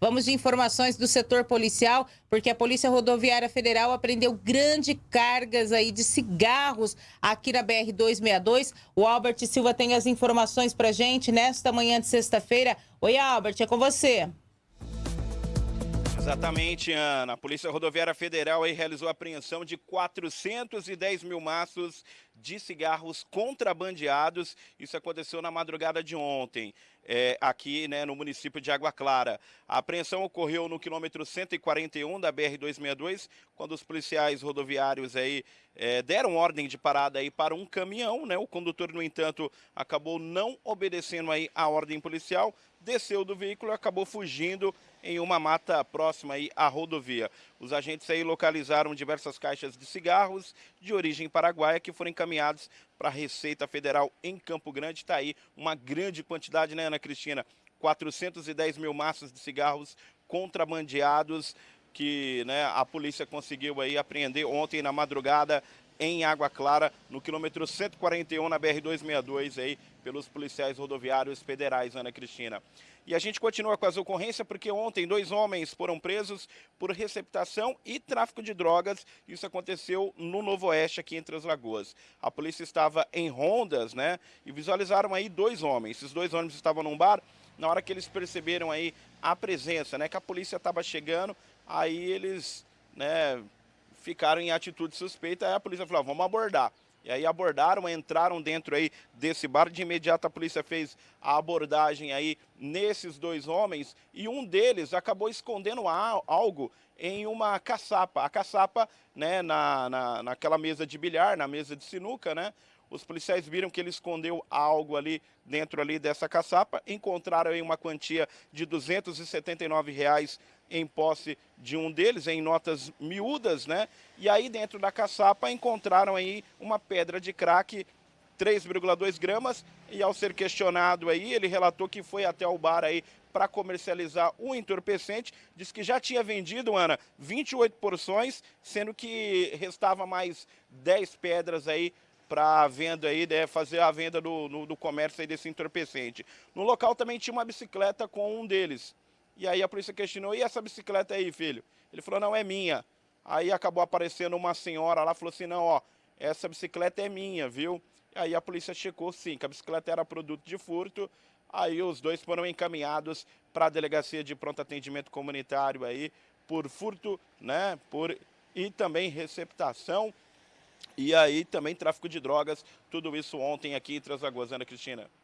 Vamos de informações do setor policial, porque a Polícia Rodoviária Federal apreendeu grandes cargas aí de cigarros aqui na BR-262. O Albert Silva tem as informações pra gente nesta manhã de sexta-feira. Oi, Albert, é com você. Exatamente, Ana. A Polícia Rodoviária Federal realizou a apreensão de 410 mil maços de cigarros contrabandeados. Isso aconteceu na madrugada de ontem, é, aqui né, no município de Água Clara. A apreensão ocorreu no quilômetro 141 da BR-262, quando os policiais rodoviários aí é, deram ordem de parada aí para um caminhão. Né? O condutor, no entanto, acabou não obedecendo aí a ordem policial, desceu do veículo e acabou fugindo em uma mata próxima aí à rodovia. Os agentes aí localizaram diversas caixas de cigarros de origem paraguaia que foram encaminhados para a Receita Federal em Campo Grande. Está aí uma grande quantidade, né, Ana Cristina? 410 mil maços de cigarros contrabandeados que né, a polícia conseguiu aí apreender ontem na madrugada em Água Clara, no quilômetro 141 na BR-262 aí, pelos policiais rodoviários federais, Ana Cristina. E a gente continua com as ocorrências porque ontem dois homens foram presos por receptação e tráfico de drogas. Isso aconteceu no Novo Oeste, aqui entre as Lagoas. A polícia estava em rondas, né, e visualizaram aí dois homens. Esses dois homens estavam num bar, na hora que eles perceberam aí a presença, né, que a polícia estava chegando, aí eles, né, ficaram em atitude suspeita, aí a polícia falou, vamos abordar. E aí abordaram, entraram dentro aí desse bar, de imediato a polícia fez a abordagem aí nesses dois homens e um deles acabou escondendo algo em uma caçapa. A caçapa, né, na, na, naquela mesa de bilhar, na mesa de sinuca, né, os policiais viram que ele escondeu algo ali dentro ali dessa caçapa, encontraram aí uma quantia de 279 reais em posse de um deles, em notas miúdas, né? E aí dentro da caçapa encontraram aí uma pedra de crack 3,2 gramas e ao ser questionado aí, ele relatou que foi até o bar aí para comercializar o entorpecente, disse que já tinha vendido, Ana, 28 porções, sendo que restava mais 10 pedras aí para venda aí, né, fazer a venda do, no, do comércio aí desse entorpecente. No local também tinha uma bicicleta com um deles. E aí a polícia questionou, e essa bicicleta aí, filho? Ele falou, não, é minha. Aí acabou aparecendo uma senhora lá, falou assim, não, ó, essa bicicleta é minha, viu? Aí a polícia checou sim, que a bicicleta era produto de furto. Aí os dois foram encaminhados para a delegacia de pronto atendimento comunitário aí por furto, né? Por e também receptação e aí também tráfico de drogas, tudo isso ontem aqui em Transagoas, Ana Cristina.